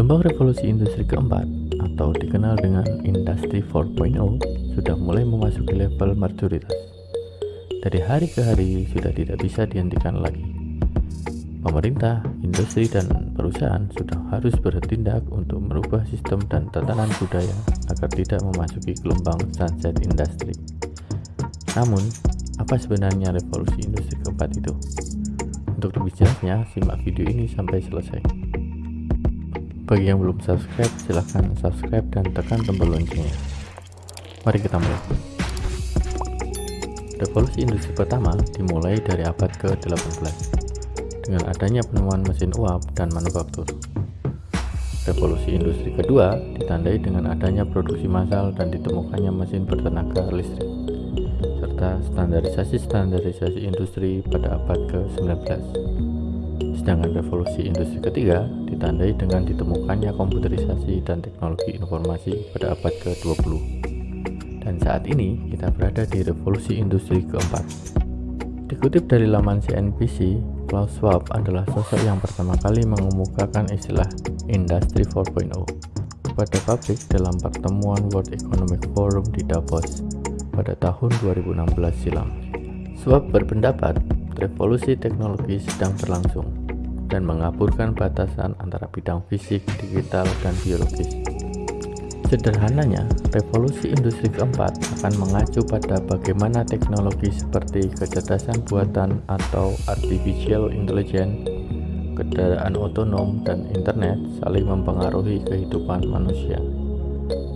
Gelombang revolusi industri keempat atau dikenal dengan Industri 4.0 sudah mulai memasuki level majoritas. Dari hari ke hari sudah tidak bisa dihentikan lagi. Pemerintah, industri, dan perusahaan sudah harus bertindak untuk merubah sistem dan tatanan budaya agar tidak memasuki gelombang sunset industry. Namun, apa sebenarnya revolusi industri keempat itu? Untuk lebih jelasnya, simak video ini sampai selesai. Bagi yang belum subscribe, silahkan subscribe dan tekan tombol loncengnya. Mari kita mulai. Revolusi industri pertama dimulai dari abad ke-18 dengan adanya penemuan mesin uap dan manufaktur. Revolusi industri kedua ditandai dengan adanya produksi massal dan ditemukannya mesin bertenaga listrik serta standarisasi-standarisasi industri pada abad ke-19. Sedangkan revolusi industri ketiga ditandai dengan ditemukannya komputerisasi dan teknologi informasi pada abad ke-20. Dan saat ini kita berada di revolusi industri keempat. Dikutip dari laman CNBC, Klaus Schwab adalah sosok yang pertama kali mengemukakan istilah Industri 4.0 kepada publik dalam pertemuan World Economic Forum di Davos pada tahun 2016 silam. Swab berpendapat revolusi teknologi sedang berlangsung dan mengaburkan batasan antara bidang fisik, digital, dan biologis. Sederhananya, revolusi industri keempat akan mengacu pada bagaimana teknologi seperti kecerdasan buatan atau artificial intelligence, kendaraan otonom, dan internet saling mempengaruhi kehidupan manusia.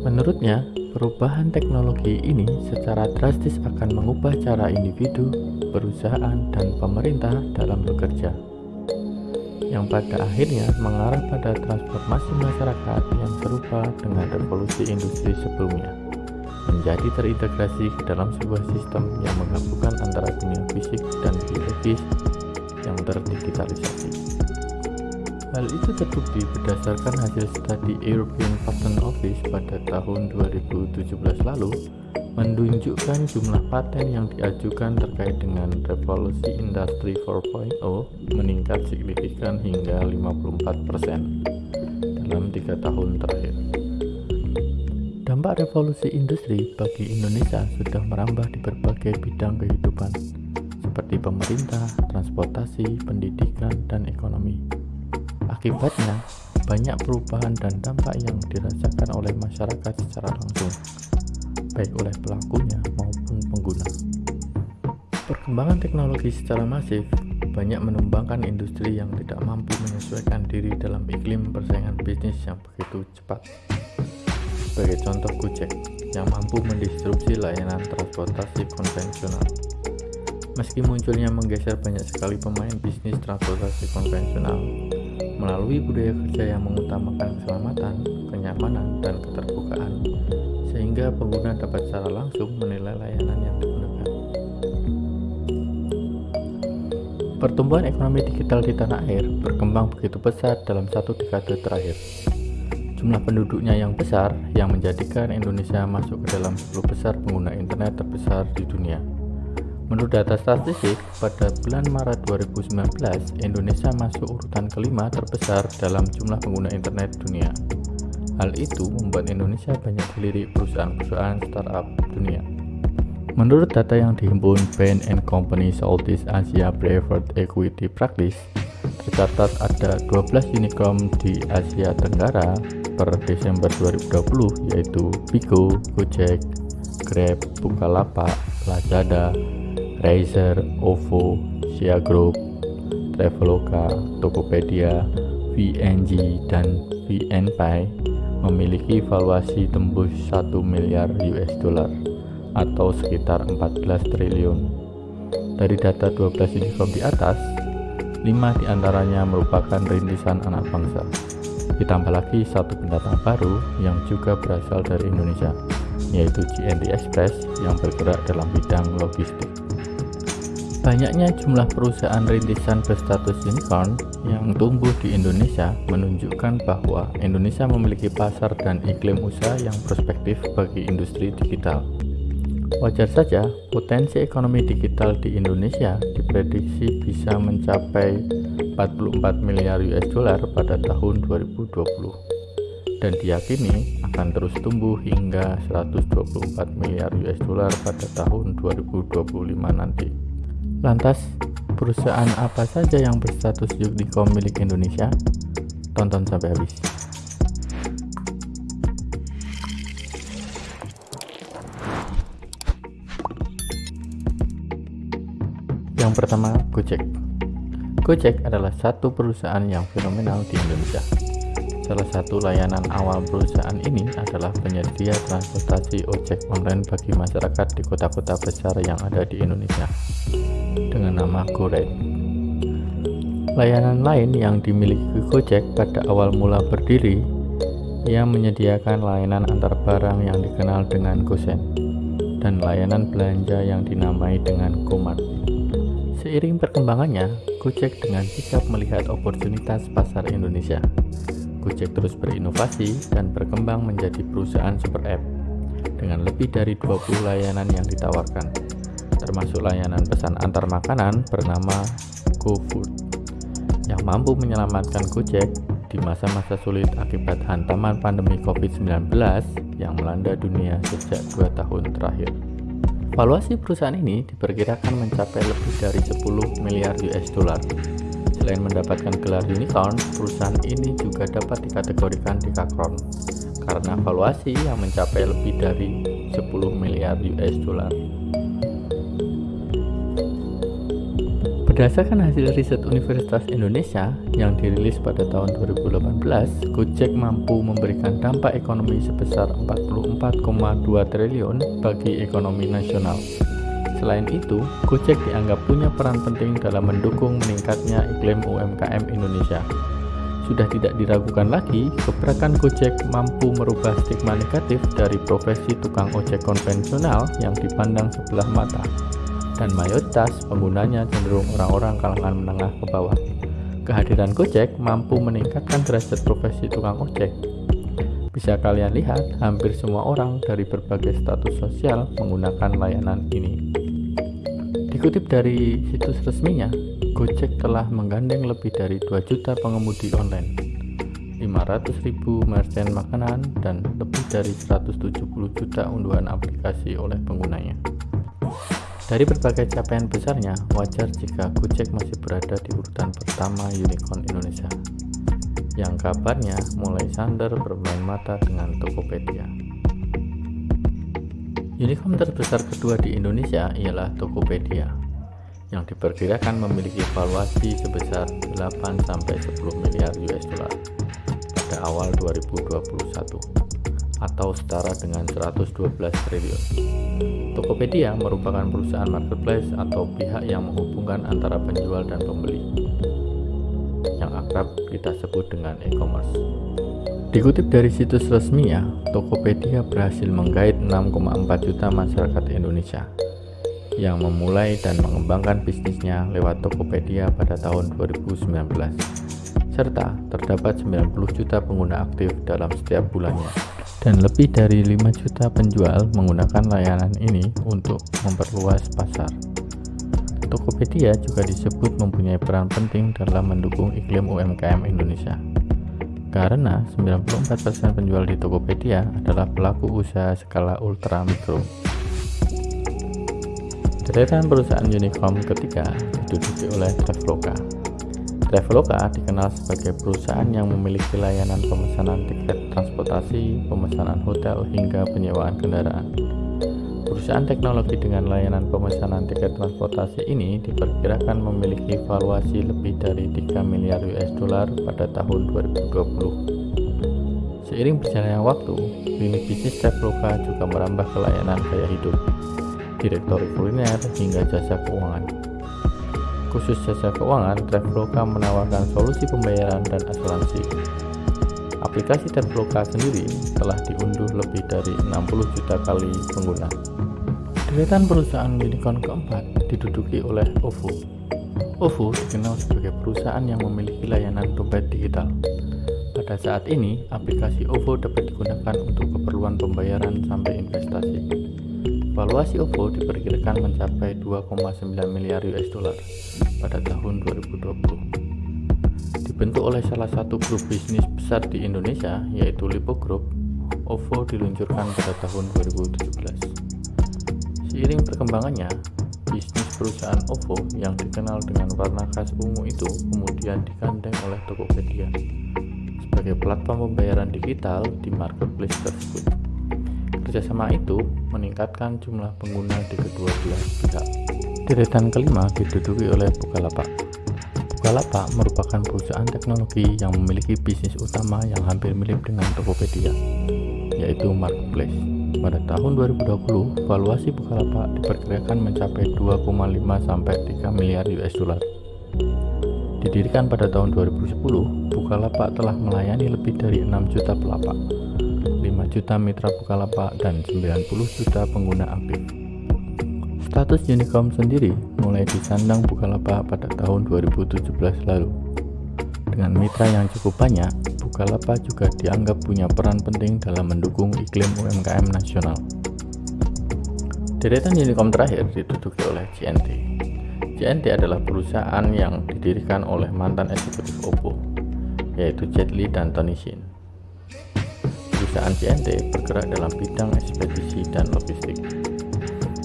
Menurutnya, Perubahan teknologi ini secara drastis akan mengubah cara individu, perusahaan, dan pemerintah dalam bekerja, yang pada akhirnya mengarah pada transformasi masyarakat yang serupa dengan revolusi industri sebelumnya, menjadi terintegrasi ke dalam sebuah sistem yang menggabungkan antara dunia fisik dan biologis yang terdigitalisasi. Hal itu terbukti berdasarkan hasil studi European Patent Office pada tahun 2017 lalu menunjukkan jumlah paten yang diajukan terkait dengan revolusi industri 4.0 meningkat signifikan hingga 54% dalam tiga tahun terakhir. Dampak revolusi industri bagi Indonesia sudah merambah di berbagai bidang kehidupan, seperti pemerintah, transportasi, pendidikan, dan ekonomi. Akibatnya, banyak perubahan dan dampak yang dirasakan oleh masyarakat secara langsung, baik oleh pelakunya maupun pengguna. Perkembangan teknologi secara masif banyak menumbangkan industri yang tidak mampu menyesuaikan diri dalam iklim persaingan bisnis yang begitu cepat. Sebagai contoh Gojek yang mampu mendisrupsi layanan transportasi konvensional. Meski munculnya menggeser banyak sekali pemain bisnis transportasi konvensional, melalui budaya kerja yang mengutamakan keselamatan, kenyamanan, dan keterbukaan, sehingga pengguna dapat secara langsung menilai layanan yang digunakan. Pertumbuhan ekonomi digital di tanah air berkembang begitu pesat dalam satu dekade terakhir. Jumlah penduduknya yang besar yang menjadikan Indonesia masuk ke dalam 10 besar pengguna internet terbesar di dunia. Menurut data statistik, pada bulan Maret 2019, Indonesia masuk urutan kelima terbesar dalam jumlah pengguna internet dunia. Hal itu membuat Indonesia banyak dilirik perusahaan-perusahaan startup dunia. Menurut data yang dihimpun Bain Company Southeast Asia Private Equity Practice, tercatat ada 12 unicorn di Asia Tenggara per Desember 2020 yaitu Bigo, Gojek, Grab, Bukalapak, Lazada, Razer, OVO, Sia Group, Traveloka, Tokopedia, VNG, dan VNPay memiliki valuasi tembus 1 miliar US dollar atau sekitar 14 triliun. Dari data 12 unicorn di atas, 5 di antaranya merupakan rintisan anak bangsa. Ditambah lagi satu pendatang baru yang juga berasal dari Indonesia, yaitu GND Express yang bergerak dalam bidang logistik. Banyaknya jumlah perusahaan rintisan berstatus unicorn yang tumbuh di Indonesia menunjukkan bahwa Indonesia memiliki pasar dan iklim usaha yang prospektif bagi industri digital. Wajar saja, potensi ekonomi digital di Indonesia diprediksi bisa mencapai 44 miliar US dollar pada tahun 2020. dan diyakini akan terus tumbuh hingga 124 miliar US dollar pada tahun 2025 nanti. Lantas, perusahaan apa saja yang berstatus unicorn milik Indonesia? Tonton sampai habis. Yang pertama, Gojek. Gojek adalah satu perusahaan yang fenomenal di Indonesia Salah satu layanan awal perusahaan ini adalah penyedia transportasi ojek online bagi masyarakat di kota-kota besar yang ada di Indonesia dengan nama GoRide. Layanan lain yang dimiliki Gojek pada awal mula berdiri yang menyediakan layanan antar barang yang dikenal dengan GoSend dan layanan belanja yang dinamai dengan GoMart. Seiring perkembangannya, Gojek dengan sikap melihat oportunitas pasar Indonesia Gojek terus berinovasi dan berkembang menjadi perusahaan super app dengan lebih dari 20 layanan yang ditawarkan, termasuk layanan pesan antar makanan bernama GoFood yang mampu menyelamatkan Gojek di masa-masa sulit akibat hantaman pandemi COVID-19 yang melanda dunia sejak dua tahun terakhir. Valuasi perusahaan ini diperkirakan mencapai lebih dari 10 miliar US dollar Selain mendapatkan gelar unicorn, perusahaan ini juga dapat dikategorikan di Kakron karena valuasi yang mencapai lebih dari 10 miliar US dollar. Berdasarkan hasil riset Universitas Indonesia yang dirilis pada tahun 2018, Gojek mampu memberikan dampak ekonomi sebesar 44,2 triliun bagi ekonomi nasional Selain itu, Gojek dianggap punya peran penting dalam mendukung meningkatnya iklim UMKM Indonesia. Sudah tidak diragukan lagi, gebrakan Gojek mampu merubah stigma negatif dari profesi tukang ojek konvensional yang dipandang sebelah mata, dan mayoritas penggunanya cenderung orang-orang kalangan menengah ke bawah. Kehadiran Gojek mampu meningkatkan derajat profesi tukang ojek. Bisa kalian lihat, hampir semua orang dari berbagai status sosial menggunakan layanan ini. Dikutip dari situs resminya, Gojek telah menggandeng lebih dari 2 juta pengemudi online, 500 ribu merchant makanan, dan lebih dari 170 juta unduhan aplikasi oleh penggunanya. Dari berbagai capaian besarnya, wajar jika Gojek masih berada di urutan pertama unicorn Indonesia, yang kabarnya mulai sandar bermain mata dengan Tokopedia. Unicorn terbesar kedua di Indonesia ialah Tokopedia yang diperkirakan memiliki valuasi sebesar 8-10 miliar US dollar pada awal 2021 atau setara dengan 112 triliun. Tokopedia merupakan perusahaan marketplace atau pihak yang menghubungkan antara penjual dan pembeli yang akrab kita sebut dengan e-commerce. Dikutip dari situs resminya, Tokopedia berhasil menggait 6,4 juta masyarakat Indonesia yang memulai dan mengembangkan bisnisnya lewat Tokopedia pada tahun 2019 serta terdapat 90 juta pengguna aktif dalam setiap bulannya dan lebih dari 5 juta penjual menggunakan layanan ini untuk memperluas pasar. Tokopedia juga disebut mempunyai peran penting dalam mendukung iklim UMKM Indonesia karena 94% penjual di Tokopedia adalah pelaku usaha skala ultra mikro. Deretan perusahaan unicorn ketiga diduduki oleh Traveloka. Traveloka dikenal sebagai perusahaan yang memiliki layanan pemesanan tiket transportasi, pemesanan hotel, hingga penyewaan kendaraan. Perusahaan teknologi dengan layanan pemesanan tiket transportasi ini diperkirakan memiliki valuasi lebih dari 3 miliar US dollar pada tahun 2020. Seiring berjalannya waktu, lini bisnis Traveloka juga merambah ke layanan gaya hidup, direktori kuliner, hingga jasa keuangan. Khusus jasa keuangan, Traveloka menawarkan solusi pembayaran dan asuransi. Aplikasi Traveloka sendiri telah diunduh lebih dari 60 juta kali pengguna. Deretan perusahaan unicorn keempat diduduki oleh OVO. OVO dikenal sebagai perusahaan yang memiliki layanan dompet digital. Pada saat ini, aplikasi OVO dapat digunakan untuk keperluan pembayaran sampai investasi. Valuasi OVO diperkirakan mencapai 2,9 miliar US dollar pada tahun 2020. Di Dibentuk oleh salah satu grup bisnis besar di Indonesia, yaitu Lipo Group, OVO diluncurkan pada tahun 2017. Seiring perkembangannya, bisnis perusahaan OVO yang dikenal dengan warna khas ungu itu kemudian digandeng oleh Tokopedia sebagai platform pembayaran digital di marketplace tersebut. Kerjasama itu meningkatkan jumlah pengguna di kedua belah pihak. Deretan kelima diduduki oleh Bukalapak. Bukalapak merupakan perusahaan teknologi yang memiliki bisnis utama yang hampir mirip dengan Tokopedia, yaitu marketplace. Pada tahun 2020, valuasi Bukalapak diperkirakan mencapai 2,5 sampai 3 miliar US dollar. Didirikan pada tahun 2010, Bukalapak telah melayani lebih dari 6 juta pelapak, 5 juta mitra Bukalapak, dan 90 juta pengguna aktif. Status Unicom sendiri mulai disandang Bukalapak pada tahun 2017 lalu. Dengan mitra yang cukup banyak, Bukalapak juga dianggap punya peran penting dalam mendukung iklim UMKM nasional. Deretan Unicom terakhir diduduki oleh CNT. CNT adalah perusahaan yang didirikan oleh mantan eksekutif Oppo, yaitu Jet Li dan Tony Shin. Perusahaan CNT bergerak dalam bidang ekspedisi dan logistik.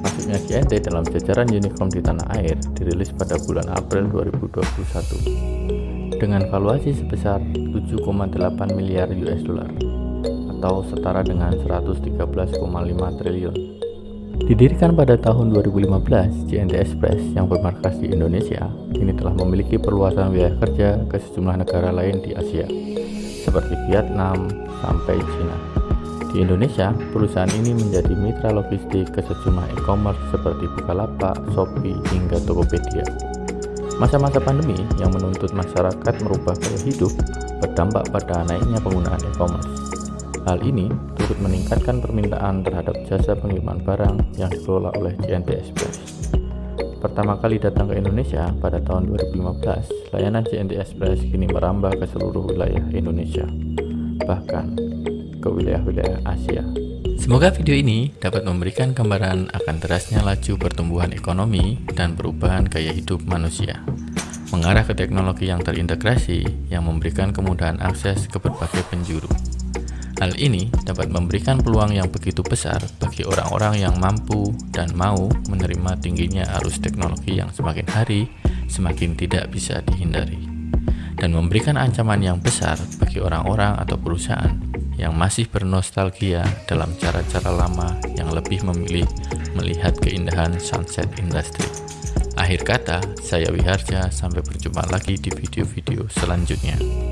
Masuknya CNT dalam jajaran Unicom di tanah air dirilis pada bulan April 2021 dengan valuasi sebesar 7,8 miliar US dollar atau setara dengan 113,5 triliun Didirikan pada tahun 2015, JNT Express yang bermarkas di Indonesia kini telah memiliki perluasan wilayah kerja ke sejumlah negara lain di Asia, seperti Vietnam sampai China. Di Indonesia, perusahaan ini menjadi mitra logistik ke sejumlah e-commerce seperti Bukalapak, Shopee, hingga Tokopedia. Masa-masa pandemi yang menuntut masyarakat merubah gaya hidup berdampak pada naiknya penggunaan e-commerce. Hal ini turut meningkatkan permintaan terhadap jasa pengiriman barang yang dikelola oleh JNT Express. Pertama kali datang ke Indonesia pada tahun 2015, layanan JNT Express kini merambah ke seluruh wilayah Indonesia, bahkan ke wilayah-wilayah Asia. Semoga video ini dapat memberikan gambaran akan derasnya laju pertumbuhan ekonomi dan perubahan gaya hidup manusia mengarah ke teknologi yang terintegrasi yang memberikan kemudahan akses ke berbagai penjuru. Hal ini dapat memberikan peluang yang begitu besar bagi orang-orang yang mampu dan mau menerima tingginya arus teknologi yang semakin hari semakin tidak bisa dihindari, dan memberikan ancaman yang besar bagi orang-orang atau perusahaan yang masih bernostalgia dalam cara-cara lama yang lebih memilih melihat keindahan sunset industry. Akhir kata, saya Wiharja, sampai berjumpa lagi di video-video selanjutnya.